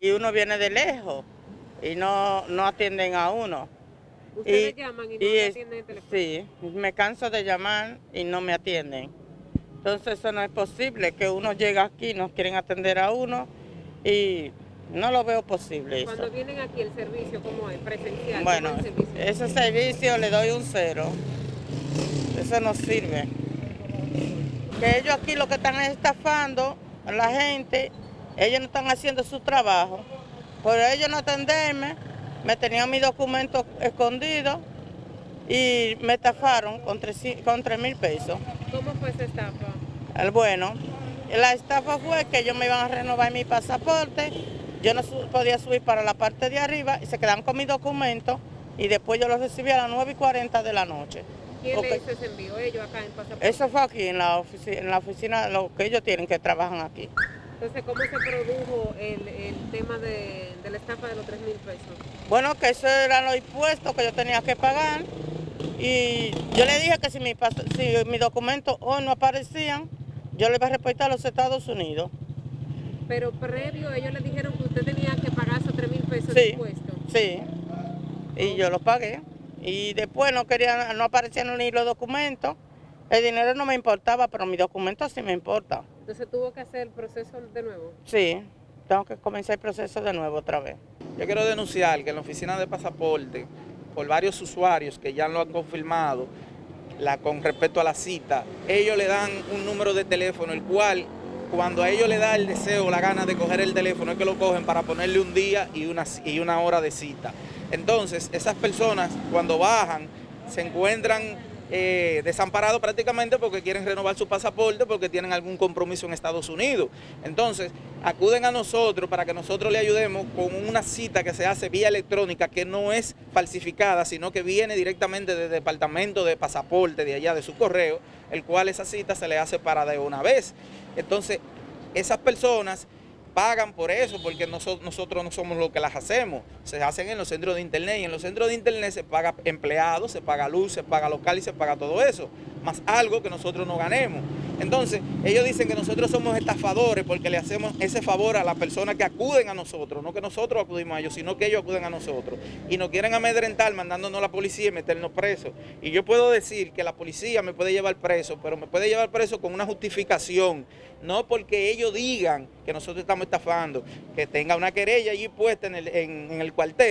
Y uno viene de lejos y no, no atienden a uno. Ustedes llaman y no es- atienden el teléfono. Sí, me canso de llamar y no me atienden. Entonces eso no es posible, que uno llega aquí, nos quieren atender a uno y no lo veo posible eso. Cuando vienen aquí el servicio, ¿cómo es? Presencial. Bueno, ¿cómo es servicio? ese servicio le doy un cero. Eso no sirve. Que ellos aquí lo que están es estafando a la gente, ellos no están haciendo su trabajo. Por ellos no atenderme, me tenían mis documentos escondidos y me estafaron con tres con tres mil pesos. ¿Cómo fue esa estafa? El bueno, la estafa fue que ellos me iban a renovar mi pasaporte, yo no podía subir para la parte de arriba y se quedaban con mis documentos y después yo los recibí a las 9 y 40 de la noche. ¿Quién Ok. le hizo ese envío? Ellos acá en Pasaporte. Eso fue aquí en la, ofici- en la oficina, lo que ellos tienen que trabajan aquí. Entonces, ¿cómo se produjo el, el tema de, de la estafa de los 3 mil pesos? Bueno, que eso eran los impuestos que yo tenía que pagar y yo le dije que si, mi, si mis documentos hoy no aparecían, yo le iba a reportar a los Estados Unidos. Pero previo ellos le dijeron que usted tenía que pagar esos 3 mil pesos de Sí. impuestos. Sí, y yo lo pagué. Y después no querían, no aparecían ni los documentos. El dinero no me importaba, pero mis documentos sí me importan. Entonces tuvo que hacer el proceso de nuevo. Sí, tengo que comenzar el proceso de nuevo otra vez. Yo quiero denunciar que en la oficina de pasaporte, por varios usuarios que ya lo han confirmado, la, con respecto a la cita, ellos le dan un número de teléfono, el cual cuando a ellos le da el deseo, la gana de coger el teléfono, es que lo cogen para ponerle un día y una, y una hora de cita. Entonces, esas personas cuando bajan se encuentran eh, desamparados prácticamente porque quieren renovar su pasaporte, porque tienen algún compromiso en Estados Unidos. Entonces, acuden a nosotros para que nosotros le ayudemos con una cita que se hace vía electrónica, que no es falsificada, sino que viene directamente del departamento de pasaporte de allá, de su correo, el cual esa cita se le hace para de una vez. Entonces, esas personas pagan por eso, porque noso- nosotros no somos los que las hacemos. Se hacen en los centros de internet y en los centros de internet se paga empleados, se paga luz, se paga local y se paga todo eso, más algo que nosotros no ganemos. Entonces, ellos dicen que nosotros somos estafadores porque le hacemos ese favor a las personas que acuden a nosotros, no que nosotros acudimos a ellos, sino que ellos acuden a nosotros. Y nos quieren amedrentar mandándonos a la policía y meternos presos. Y yo puedo decir que la policía me puede llevar preso, pero me puede llevar preso con una justificación, no porque ellos digan que nosotros estamos estafando, que tenga una querella allí puesta en el, en- en el cuartel.